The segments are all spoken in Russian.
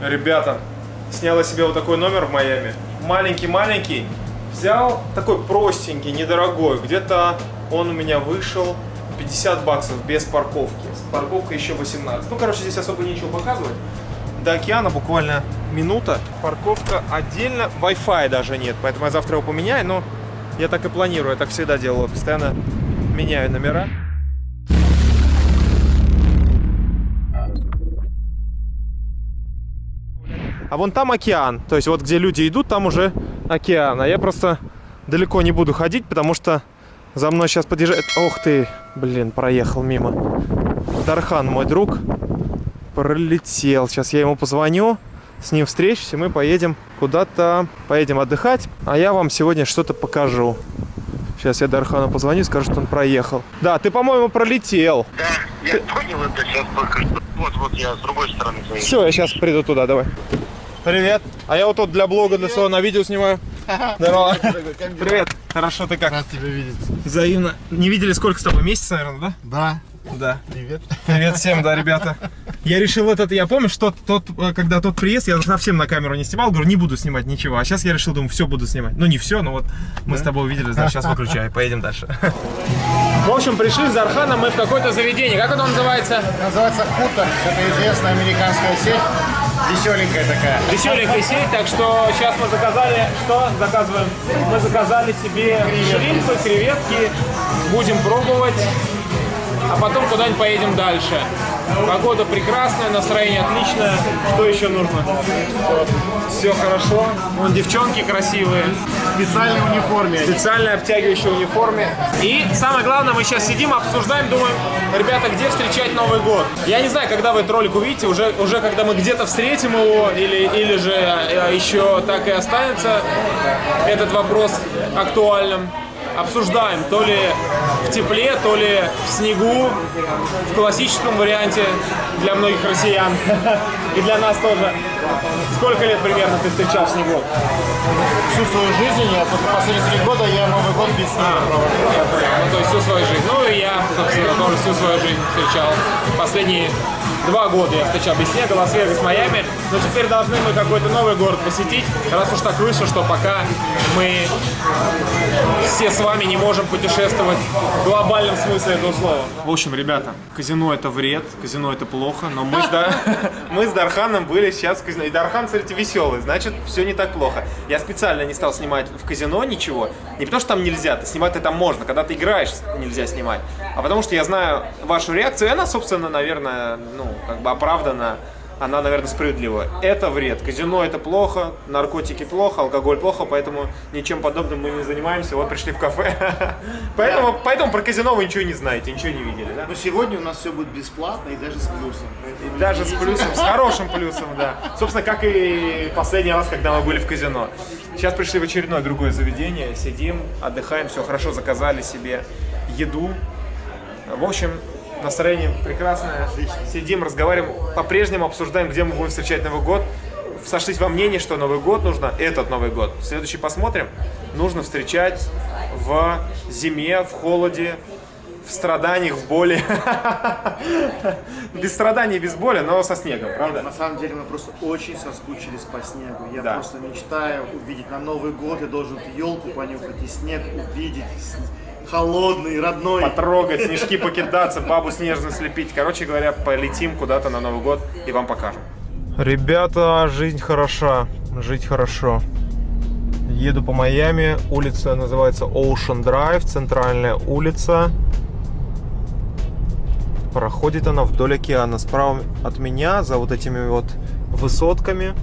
Ребята, сняла себе вот такой номер в Майами. Маленький-маленький. Взял такой простенький, недорогой. Где-то он у меня вышел 50 баксов без парковки. С парковкой еще 18. Ну, короче, здесь особо нечего показывать. До океана буквально минута. Парковка отдельно. Wi-Fi даже нет, поэтому я завтра его поменяю. Но я так и планирую, я так всегда делаю. Постоянно меняю номера. А вон там океан. То есть вот где люди идут, там уже океан. А я просто далеко не буду ходить, потому что за мной сейчас подъезжает... Ох ты, блин, проехал мимо. Дархан, мой друг, пролетел. Сейчас я ему позвоню, с ним встречусь, и мы поедем куда-то, поедем отдыхать. А я вам сегодня что-то покажу. Сейчас я Дархану позвоню, скажу, что он проехал. Да, ты, по-моему, пролетел. Да, я ты... понял это сейчас только что. Вот, вот я с другой стороны. Все, я сейчас приду туда, давай. Привет. А я вот тут для блога, для своего на видео снимаю. Здорово. Привет. Хорошо, ты как? Рад тебя видеть. Взаимно. Не видели сколько с тобой? Месяц, наверное, да? Да. Да. Привет. Привет всем, да, ребята. Я решил этот, я помню, что тот, когда тот приезд, я совсем на камеру не снимал, говорю, не буду снимать ничего. А сейчас я решил, думаю, все буду снимать. Ну, не все, но вот мы с тобой увидели, значит, сейчас выключаю, поедем дальше. В общем, пришли с Арханом мы в какое-то заведение. Как оно называется? Называется Хутор. Это известная американская сеть. Веселенькая такая. Веселенькая сеть, так что сейчас мы заказали, что заказываем? Мы заказали себе шримпы, креветки, будем пробовать а потом куда-нибудь поедем дальше. Погода прекрасная, настроение отличное. Что еще нужно? Все хорошо. Вон девчонки красивые. В специальной униформе. В специальной обтягивающей униформе. И самое главное, мы сейчас сидим, обсуждаем, думаем, ребята, где встречать Новый год? Я не знаю, когда вы этот ролик увидите, уже, уже когда мы где-то встретим его, или, или же э, еще так и останется этот вопрос актуальным обсуждаем, то ли в тепле, то ли в снегу, в классическом варианте для многих россиян и для нас тоже. Сколько лет примерно ты встречал в снегу? Всю свою жизнь, я последние три года я Новый год без снега а, Ну, то есть всю свою жизнь. Ну, и я, собственно, тоже всю свою жизнь встречал. Последние Два года я встречал без снега, Лас-Вегас, Майами. Но теперь должны мы какой-то новый город посетить, раз уж так вышло, что пока мы все с вами не можем путешествовать в глобальном смысле этого слова. В общем, ребята, казино это вред, казино это плохо, но мы с, да... мы с Дарханом были сейчас в казино. И Дархан, смотрите, веселый, значит, все не так плохо. Я специально не стал снимать в казино ничего, не потому что там нельзя, ты снимать это можно, когда ты играешь, нельзя снимать, а потому что я знаю вашу реакцию, и она, собственно, наверное, ну, как бы оправдана, она, наверное, справедлива. Это вред. Казино это плохо, наркотики плохо, алкоголь плохо, поэтому ничем подобным мы не занимаемся. Вот пришли в кафе. поэтому, поэтому про казино вы ничего не знаете, ничего не видели, да? Но сегодня у нас все будет бесплатно и даже с плюсом. И даже с плюсом, с хорошим плюсом, да. Собственно, как и последний раз, когда мы были в казино. Сейчас пришли в очередное другое заведение, сидим, отдыхаем, все хорошо, заказали себе еду. В общем, Настроение прекрасное. Сидим, разговариваем, по-прежнему обсуждаем, где мы будем встречать Новый год. Сошлись во мнении, что Новый год нужно, этот Новый год, следующий посмотрим, нужно встречать в зиме, в холоде, в страданиях, в боли. Без страданий, без боли, но со снегом, правда? На самом деле мы просто очень соскучились по снегу. Я просто мечтаю увидеть на Новый год, я должен елку понюхать и снег увидеть холодный, родной. Потрогать, снежки покидаться, бабу снежно слепить. Короче говоря, полетим куда-то на Новый год и вам покажем. Ребята, жизнь хороша, жить хорошо. Еду по Майами, улица называется Ocean Drive, центральная улица. Проходит она вдоль океана. Справа от меня, за вот этими вот высотками,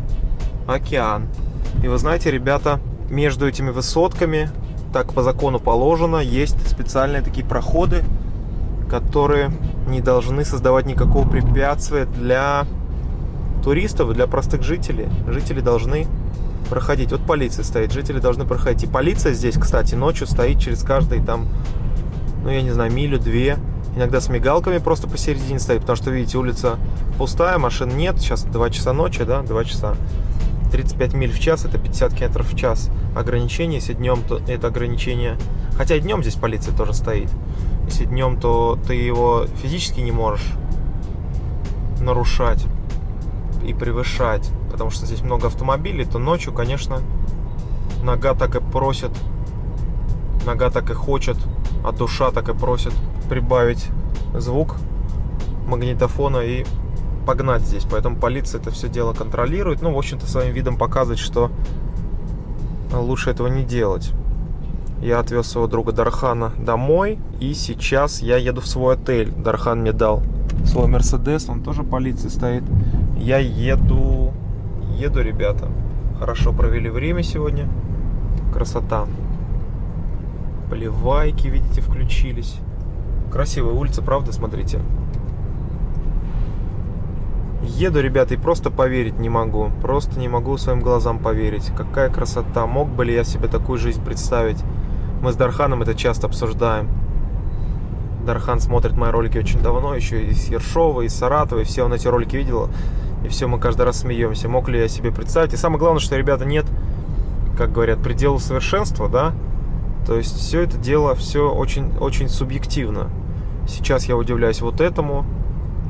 океан. И вы знаете, ребята, между этими высотками так по закону положено, есть специальные такие проходы, которые не должны создавать никакого препятствия для туристов, для простых жителей. Жители должны проходить. Вот полиция стоит, жители должны проходить. И полиция здесь, кстати, ночью стоит через каждый там, ну я не знаю, милю-две. Иногда с мигалками просто посередине стоит, потому что, видите, улица пустая, машин нет. Сейчас 2 часа ночи, да, 2 часа. 35 миль в час, это 50 километров в час ограничение. Если днем, то это ограничение... Хотя и днем здесь полиция тоже стоит. Если днем, то ты его физически не можешь нарушать. и превышать, потому что здесь много автомобилей, то ночью, конечно, нога так и просит, нога так и хочет, а душа так и просит прибавить звук магнитофона и погнать здесь. Поэтому полиция это все дело контролирует. Ну, в общем-то, своим видом показывает, что лучше этого не делать. Я отвез своего друга Дархана домой, и сейчас я еду в свой отель. Дархан мне дал свой Мерседес, он тоже полиции стоит. Я еду, еду, ребята. Хорошо провели время сегодня. Красота. Поливайки, видите, включились. Красивая улица, правда, смотрите. Еду, ребята, и просто поверить не могу. Просто не могу своим глазам поверить. Какая красота. Мог бы ли я себе такую жизнь представить? Мы с Дарханом это часто обсуждаем. Дархан смотрит мои ролики очень давно, еще из Ершова, из Саратова, и все он эти ролики видел. И все, мы каждый раз смеемся. Мог ли я себе представить? И самое главное, что, ребята, нет, как говорят, предела совершенства, да? То есть все это дело, все очень, очень субъективно. Сейчас я удивляюсь вот этому.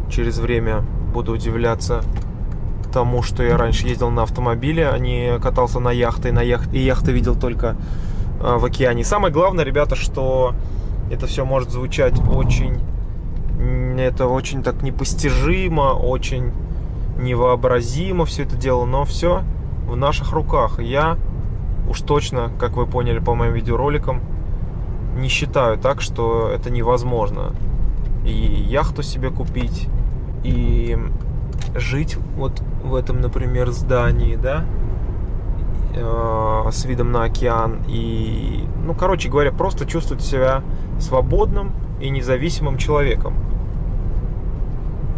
Через время буду удивляться тому, что я раньше ездил на автомобиле, а не катался на яхте. И, на яхт... и яхты видел только э, в океане. самое главное, ребята, что это все может звучать очень... Это очень так непостижимо, очень невообразимо все это дело, но все в наших руках. Я уж точно, как вы поняли по моим видеороликам, не считаю так, что это невозможно. И яхту себе купить, и жить вот в этом, например, здании, да, э, с видом на океан. И, ну, короче говоря, просто чувствовать себя свободным и независимым человеком.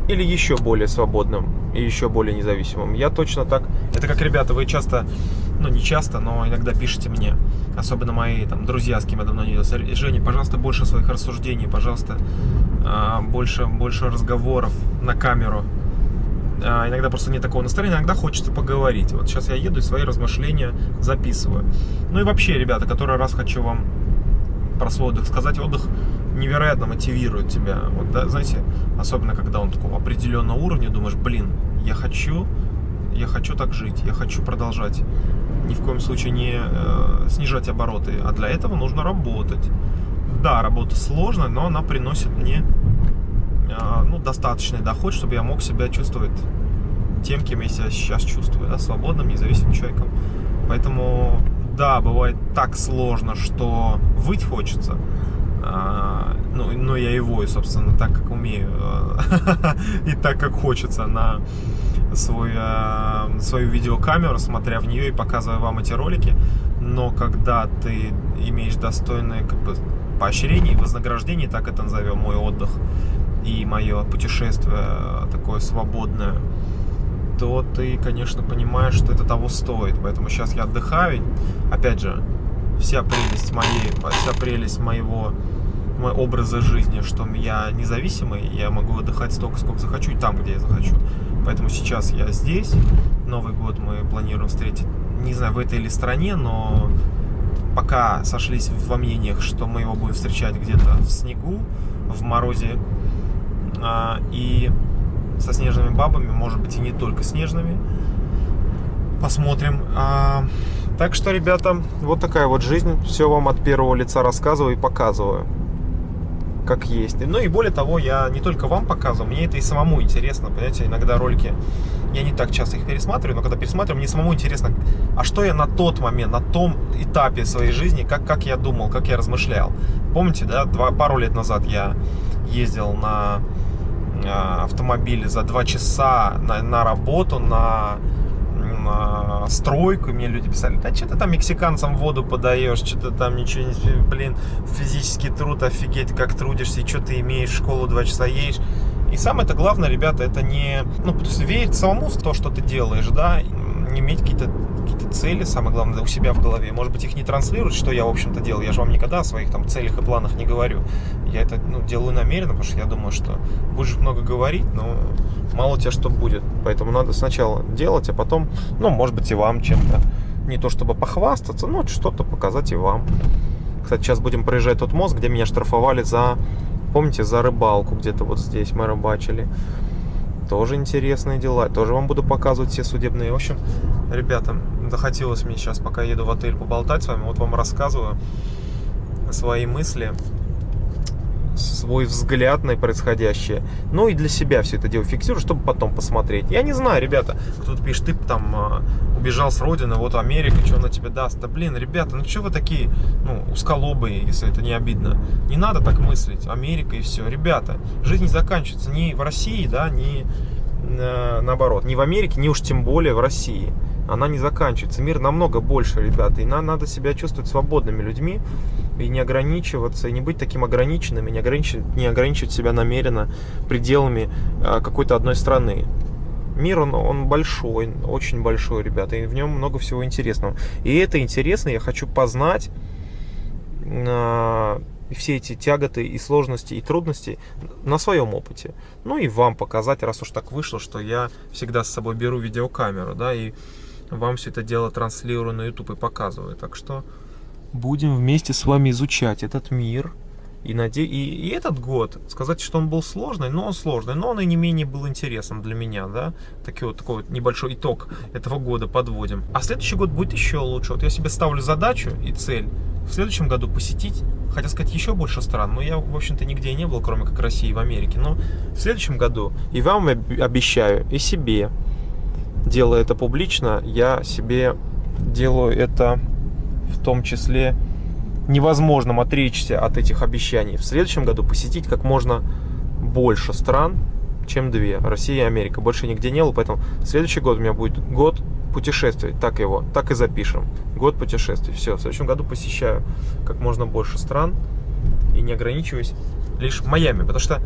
Или еще более свободным и еще более независимым. Я точно так... Это как, ребята, вы часто, ну не часто, но иногда пишите мне, особенно мои там друзья, с кем я давно не виделся, Женя, пожалуйста, больше своих рассуждений, пожалуйста, а, больше, больше разговоров на камеру. А, иногда просто нет такого настроения, иногда хочется поговорить. Вот сейчас я еду и свои размышления записываю. Ну и вообще, ребята, который раз хочу вам про свой отдых сказать, отдых невероятно мотивирует тебя. Вот, да, знаете, особенно когда он такого определенного уровня, думаешь, блин, я хочу, я хочу так жить, я хочу продолжать. Ни в коем случае не э, снижать обороты, а для этого нужно работать. Да, работа сложная, но она приносит мне э, ну, достаточный доход, чтобы я мог себя чувствовать тем, кем я себя сейчас чувствую, да, свободным, независимым человеком. Поэтому, да, бывает так сложно, что выть хочется, а, ну, но я его, собственно, так как умею и так как хочется на свой, а, свою видеокамеру, смотря в нее и показывая вам эти ролики. Но когда ты имеешь достойное как бы, поощрение и вознаграждение, так это назовем, мой отдых и мое путешествие такое свободное, то ты, конечно, понимаешь, что это того стоит. Поэтому сейчас я отдыхаю. Опять же, вся прелесть моей, вся прелесть моего мой образа жизни, что я независимый, я могу отдыхать столько, сколько захочу, и там, где я захочу. Поэтому сейчас я здесь. Новый год мы планируем встретить, не знаю, в этой или стране, но пока сошлись во мнениях, что мы его будем встречать где-то в снегу, в морозе, а, и со снежными бабами, может быть, и не только снежными. Посмотрим. А, так что, ребята, вот такая вот жизнь. Все вам от первого лица рассказываю и показываю. Как есть. Ну и более того, я не только вам показываю, мне это и самому интересно. Понимаете, иногда ролики, я не так часто их пересматриваю, но когда пересматриваю, мне самому интересно, а что я на тот момент, на том этапе своей жизни, как, как я думал, как я размышлял. Помните, да, два, пару лет назад я ездил на а, автомобиле за два часа на, на работу, на на стройку, мне люди писали, да что ты там мексиканцам воду подаешь, что ты там ничего не... Блин, физический труд, офигеть, как трудишься, и что ты имеешь, школу два часа едешь. И самое-то главное, ребята, это не... Ну, то есть верить самому в то, что ты делаешь, да, не иметь какие-то какие цели, самое главное, у себя в голове. Может быть, их не транслировать, что я, в общем-то, делаю. Я же вам никогда о своих там целях и планах не говорю. Я это ну, делаю намеренно, потому что я думаю, что будешь много говорить, но мало у тебя что будет. Поэтому надо сначала делать, а потом, ну, может быть, и вам чем-то. Не то чтобы похвастаться, но что-то показать и вам. Кстати, сейчас будем проезжать тот мост, где меня штрафовали за, помните, за рыбалку где-то вот здесь мы рыбачили. Тоже интересные дела. Тоже вам буду показывать все судебные. В общем, ребята, захотелось мне сейчас, пока еду в отель, поболтать с вами. Вот вам рассказываю свои мысли свой взгляд на происходящее. Ну и для себя все это дело фиксирую, чтобы потом посмотреть. Я не знаю, ребята, кто-то пишет, ты там а, убежал с родины, вот Америка, что она тебе даст? Да блин, ребята, ну что вы такие, ну, узколобые, если это не обидно. Не надо так мыслить, Америка и все. Ребята, жизнь не заканчивается ни в России, да, ни э, наоборот, ни в Америке, ни уж тем более в России. Она не заканчивается. Мир намного больше, ребята, и нам надо себя чувствовать свободными людьми и не ограничиваться, и не быть таким ограниченным, и не ограничивать, не ограничивать себя намеренно пределами а, какой-то одной страны. Мир, он, он большой, очень большой, ребята, и в нем много всего интересного. И это интересно, я хочу познать э, все эти тяготы и сложности и трудности на своем опыте. Ну и вам показать, раз уж так вышло, что я всегда с собой беру видеокамеру, да, и вам все это дело транслирую на YouTube и показываю. Так что будем вместе с вами изучать этот мир. И, наде... и, и этот год, сказать, что он был сложный, но он сложный, но он и не менее был интересным для меня, да. Такой вот, такой вот небольшой итог этого года подводим. А следующий год будет еще лучше. Вот я себе ставлю задачу и цель в следующем году посетить, хотел сказать, еще больше стран, но я, в общем-то, нигде не был, кроме как России и в Америке. Но в следующем году и вам обещаю, и себе, делая это публично, я себе делаю это в том числе невозможным отречься от этих обещаний. В следующем году посетить как можно больше стран, чем две. Россия и Америка. Больше нигде не было, поэтому следующий год у меня будет год путешествий. Так его, так и запишем. Год путешествий. Все, в следующем году посещаю как можно больше стран и не ограничиваюсь лишь Майами. Потому что,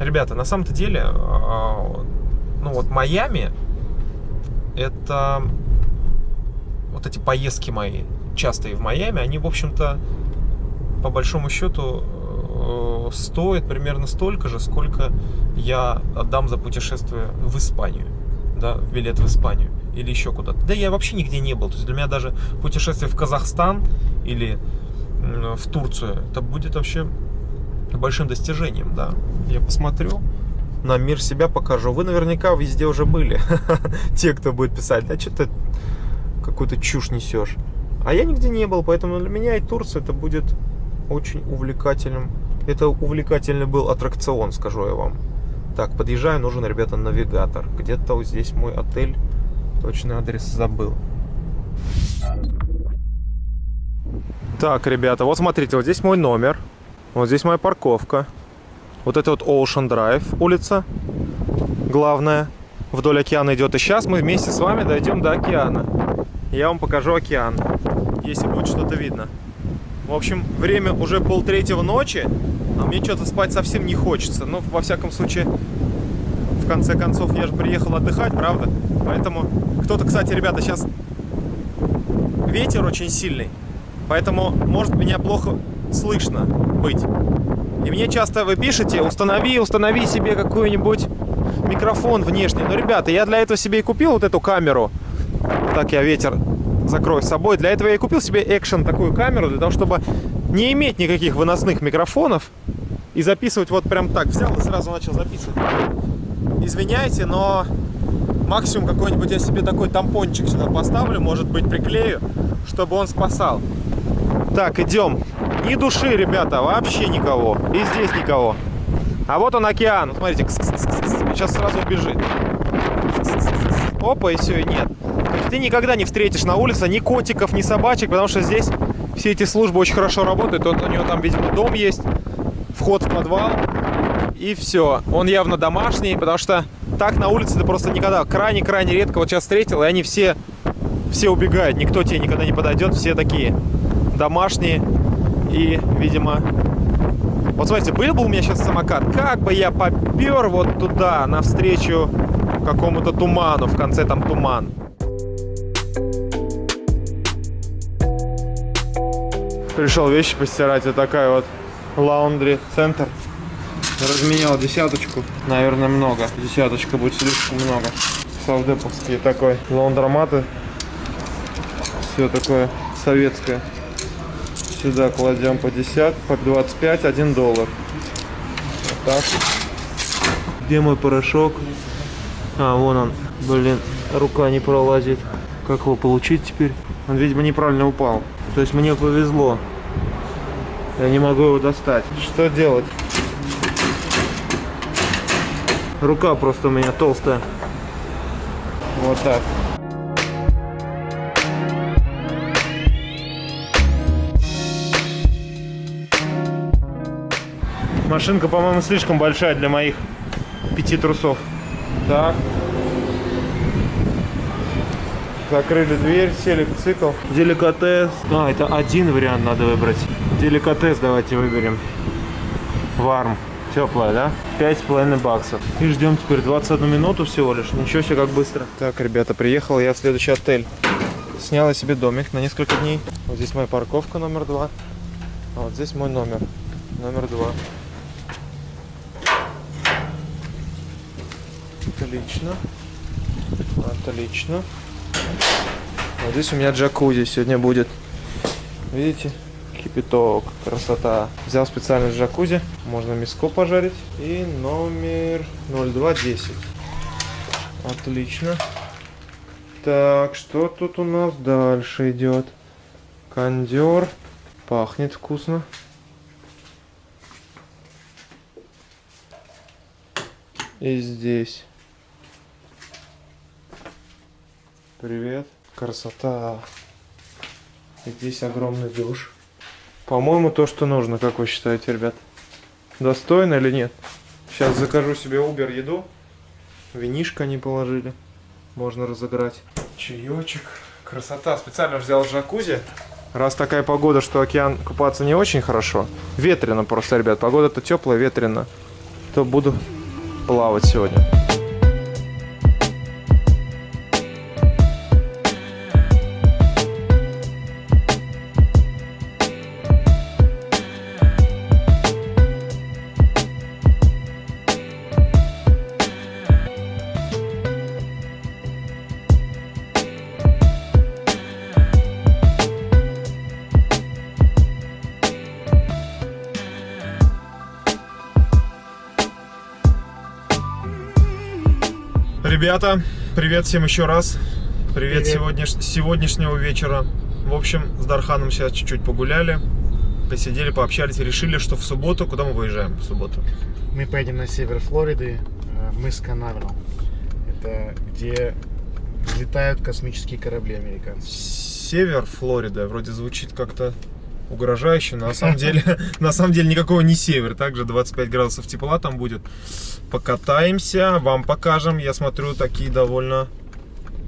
ребята, на самом-то деле, а, ну вот Майами это вот эти поездки мои, частые в Майами, они, в общем-то, по большому счету, э, стоят примерно столько же, сколько я отдам за путешествие в Испанию, да, в билет в Испанию или еще куда-то. Да я вообще нигде не был, то есть для меня даже путешествие в Казахстан или в Турцию, это будет вообще большим достижением, да. Я посмотрю, на мир себя покажу. Вы наверняка везде уже были. Те, кто будет писать, да что ты какую-то чушь несешь. А я нигде не был, поэтому для меня и Турция это будет очень увлекательным. Это увлекательный был аттракцион, скажу я вам. Так, подъезжаю, нужен, ребята, навигатор. Где-то вот здесь мой отель. Точный адрес забыл. Так, ребята, вот смотрите, вот здесь мой номер. Вот здесь моя парковка. Вот это вот Ocean Drive улица, главная. Вдоль океана идет. И сейчас мы вместе с вами дойдем до океана. Я вам покажу океан, если будет что-то видно. В общем, время уже полтретьего ночи, а мне что-то спать совсем не хочется. Но, во всяком случае, в конце концов, я же приехал отдыхать, правда? Поэтому, кто-то, кстати, ребята, сейчас ветер очень сильный. Поэтому, может, меня плохо слышно быть. И мне часто вы пишете, установи, установи себе какой-нибудь микрофон внешний. Но, ребята, я для этого себе и купил вот эту камеру. Так я ветер закрою с собой. Для этого я и купил себе экшен такую камеру, для того, чтобы не иметь никаких выносных микрофонов и записывать вот прям так. Взял и сразу начал записывать. Извиняйте, но максимум какой-нибудь я себе такой тампончик сюда поставлю, может быть приклею, чтобы он спасал. Так, идем. Ни души, ребята, вообще никого. И здесь никого. А вот он океан. Смотрите, сейчас сразу убежит. Опа, и все, и нет. То есть ты никогда не встретишь на улице ни котиков, ни собачек, потому что здесь все эти службы очень хорошо работают. Вот у него там, видимо, дом есть, вход в подвал. И все. Он явно домашний, потому что так на улице ты просто никогда, крайне-крайне редко вот сейчас встретил, и они все, все убегают. Никто тебе никогда не подойдет, все такие домашние. И, видимо... Вот смотрите, был бы у меня сейчас самокат, как бы я попер вот туда, навстречу какому-то туману, в конце там туман. Пришел вещи постирать, вот такая вот лаундри центр. Разменял десяточку, наверное, много. Десяточка будет слишком много. Савдеповские такой лаундроматы. Все такое советское. Сюда кладем по 10, по 25, 1 доллар. Вот так. Где мой порошок? А, вон он. Блин, рука не пролазит. Как его получить теперь? Он, видимо, неправильно упал. То есть мне повезло. Я не могу его достать. Что делать? Рука просто у меня толстая. Вот так. Машинка, по-моему, слишком большая для моих пяти трусов. Так. Закрыли дверь, сели в цикл. Деликатес. А, это один вариант надо выбрать. Деликатес давайте выберем. Варм. Теплая, да? Пять с половиной баксов. И ждем теперь 21 минуту всего лишь. Ничего себе, как быстро. Так, ребята, приехал я в следующий отель. Снял себе домик на несколько дней. Вот здесь моя парковка номер два. А вот здесь мой номер. Номер два. Отлично. Отлично. Вот здесь у меня джакузи сегодня будет. Видите? Кипяток, красота. Взял специально джакузи. Можно мяско пожарить. И номер 0210. Отлично. Так, что тут у нас дальше идет? Кондер. Пахнет вкусно. И здесь. Привет. Красота. И здесь огромный душ. По-моему, то, что нужно, как вы считаете, ребят? Достойно или нет? Сейчас закажу себе Uber еду. Винишко они положили. Можно разыграть. Чаечек. Красота. Специально взял джакузи. Раз такая погода, что океан купаться не очень хорошо. Ветрено просто, ребят. Погода-то теплая, ветрено. То буду плавать сегодня. Ребята, привет всем еще раз. Привет, Привет. Сегодняш... сегодняшнего вечера. В общем, с Дарханом сейчас чуть-чуть погуляли, посидели, пообщались и решили, что в субботу, куда мы выезжаем в субботу? Мы поедем на север Флориды, э, в мыс Канаверал. Это где взлетают космические корабли американцев. Север Флорида, вроде звучит как-то угрожающе, но на самом деле, на самом деле никакого не север, также 25 градусов тепла там будет. Покатаемся, вам покажем, я смотрю, такие довольно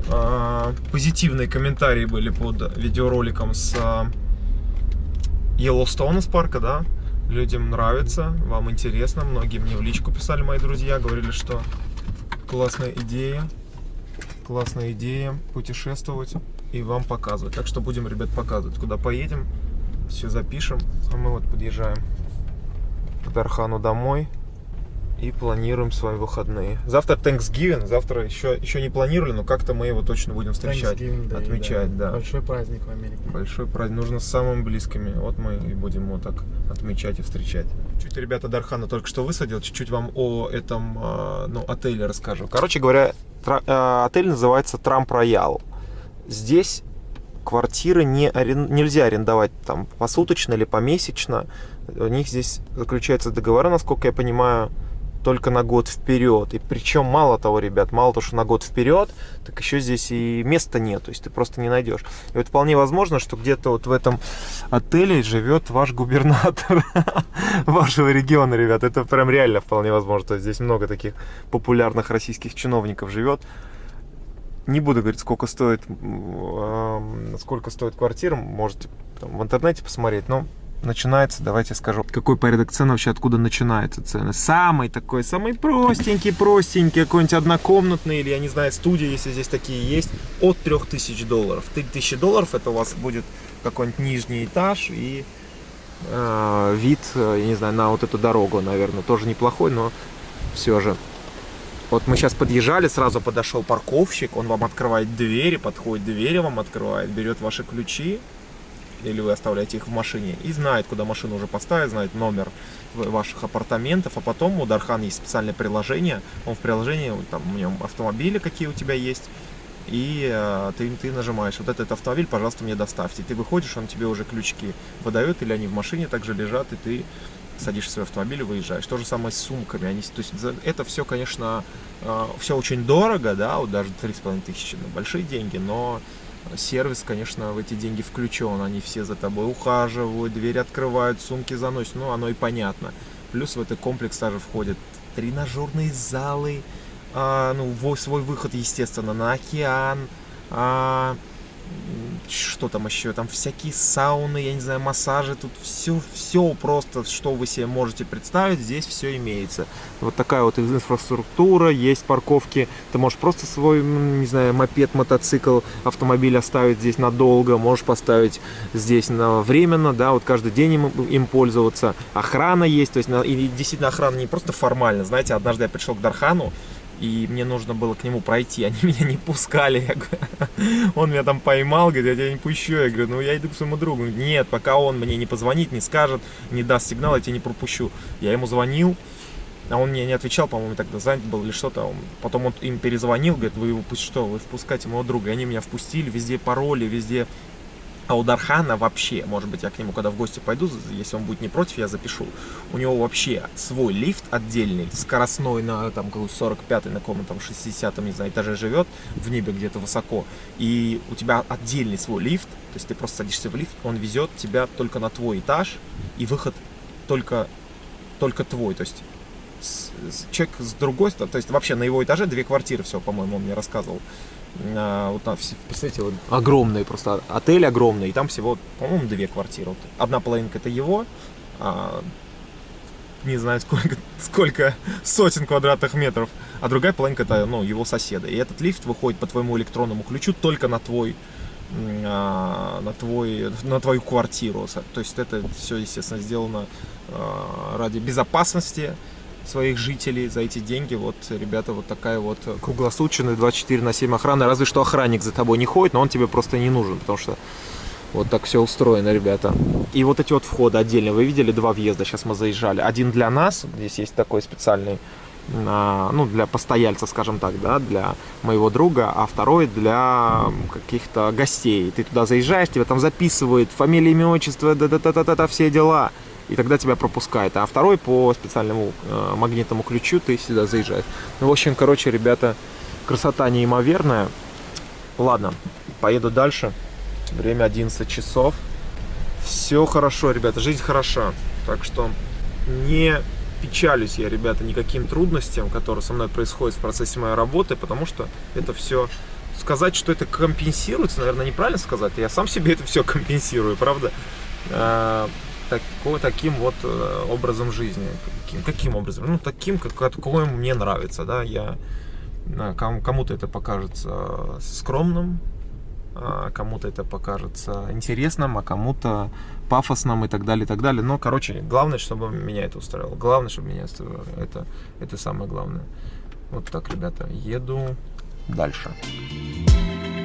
а, позитивные комментарии были под видеороликом с а, из парка, да, людям нравится, вам интересно, многие мне в личку писали мои друзья, говорили, что классная идея, классная идея путешествовать и вам показывать. Так что будем, ребят, показывать, куда поедем, все запишем. А мы вот подъезжаем к Дархану домой и планируем свои выходные. Завтра Thanksgiving, завтра еще, еще не планировали, но как-то мы его точно будем встречать, Day, отмечать, да. Большой праздник в Америке. Большой праздник. Нужно с самыми близкими. Вот мы и будем его так отмечать и встречать. Чуть ребята Дархана только что высадил. Чуть-чуть вам о этом а, ну, отеле расскажу. Короче говоря, а, отель называется Трамп Роял. Здесь квартиры не арен- нельзя арендовать там посуточно или помесячно. У них здесь заключаются договоры, насколько я понимаю, только на год вперед. И причем мало того, ребят, мало того, что на год вперед, так еще здесь и места нет, то есть ты просто не найдешь. И вот вполне возможно, что где-то вот в этом отеле живет ваш губернатор вашего региона, ребят. Это прям реально вполне возможно. Здесь много таких популярных российских чиновников живет. Не буду говорить, сколько стоит, сколько стоит квартира, можете там в интернете посмотреть, но начинается, давайте скажу, какой порядок цен вообще, откуда начинаются цены. Самый такой, самый простенький, простенький, какой-нибудь однокомнатный, или, я не знаю, студия, если здесь такие есть, от 3000 долларов. 3000 долларов, это у вас будет какой-нибудь нижний этаж и э, вид, э, я не знаю, на вот эту дорогу, наверное, тоже неплохой, но все же. Вот мы сейчас подъезжали, сразу подошел парковщик, он вам открывает двери, подходит, двери вам открывает, берет ваши ключи, или вы оставляете их в машине, и знает, куда машину уже поставить, знает номер ваших апартаментов, а потом у Дархан есть специальное приложение, он в приложении, там у него автомобили какие у тебя есть, и э, ты, ты нажимаешь, вот этот автомобиль, пожалуйста, мне доставьте. Ты выходишь, он тебе уже ключики выдает, или они в машине также лежат, и ты садишься в свой автомобиль и выезжаешь. То же самое с сумками. Они, то есть это все, конечно, э, все очень дорого, да, вот даже 3,5 тысячи, ну, большие деньги, но сервис, конечно, в эти деньги включен. Они все за тобой ухаживают, двери открывают, сумки заносят, ну, оно и понятно. Плюс в этот комплекс даже входят тренажерные залы, а, ну, свой выход, естественно, на океан, а, что там еще, там всякие сауны, я не знаю, массажи, тут все, все просто, что вы себе можете представить, здесь все имеется. Вот такая вот инфраструктура, есть парковки, ты можешь просто свой, не знаю, мопед, мотоцикл, автомобиль оставить здесь надолго, можешь поставить здесь на временно, да, вот каждый день им, им пользоваться. Охрана есть, то есть, и действительно охрана не просто формально, знаете, однажды я пришел к Дархану, и мне нужно было к нему пройти, они меня не пускали, он меня там поймал, говорит, я тебя не пущу, я говорю, ну я иду к своему другу, нет, пока он мне не позвонит, не скажет, не даст сигнал, я тебя не пропущу, я ему звонил, а он мне не отвечал, по-моему, тогда занят был или что-то. Потом он им перезвонил, говорит, вы его что, вы впускаете моего друга. И они меня впустили, везде пароли, везде а у Дархана вообще, может быть, я к нему когда в гости пойду, если он будет не против, я запишу. У него вообще свой лифт отдельный, скоростной на там 45-й, на каком там 60-м, не знаю, этаже живет, в небе где-то высоко. И у тебя отдельный свой лифт, то есть ты просто садишься в лифт, он везет тебя только на твой этаж, и выход только, только твой. То есть человек с другой стороны, то есть вообще на его этаже две квартиры, все, по-моему, он мне рассказывал. Вот там, представляете, вот огромный просто отель огромный, и там всего, по-моему, две квартиры. Одна половинка это его, а, не знаю сколько, сколько сотен квадратных метров, а другая половинка это ну, его соседа. И этот лифт выходит по твоему электронному ключу только на твой а, на, твой, на твою квартиру. То есть это все, естественно, сделано а, ради безопасности, своих жителей за эти деньги. Вот, ребята, вот такая вот круглосуточная 24 на 7 охрана. Разве что охранник за тобой не ходит, но он тебе просто не нужен, потому что вот так все устроено, ребята. И вот эти вот входы отдельно. Вы видели два въезда, сейчас мы заезжали. Один для нас, здесь есть такой специальный, ну, для постояльца, скажем так, да, для моего друга, а второй для каких-то гостей. Ты туда заезжаешь, тебя там записывают, фамилия, имя, отчество, да-да-да-да-да, все дела и тогда тебя пропускает. А второй по специальному э, магнитному ключу ты сюда заезжаешь. Ну, в общем, короче, ребята, красота неимоверная. Ладно, поеду дальше. Время 11 часов. Все хорошо, ребята, жизнь хороша. Так что не печалюсь я, ребята, никаким трудностям, которые со мной происходят в процессе моей работы, потому что это все сказать, что это компенсируется, наверное, неправильно сказать. Я сам себе это все компенсирую, правда? Тако, таким вот э, образом жизни. Каким, каким образом? Ну, таким, как, какой мне нравится, да, я кому-то это покажется скромным, а кому-то это покажется интересным, а кому-то пафосным и так далее, и так далее. Но, короче, главное, чтобы меня это устраивало. Главное, чтобы меня это, это, это самое главное. Вот так, ребята, еду дальше. Дальше.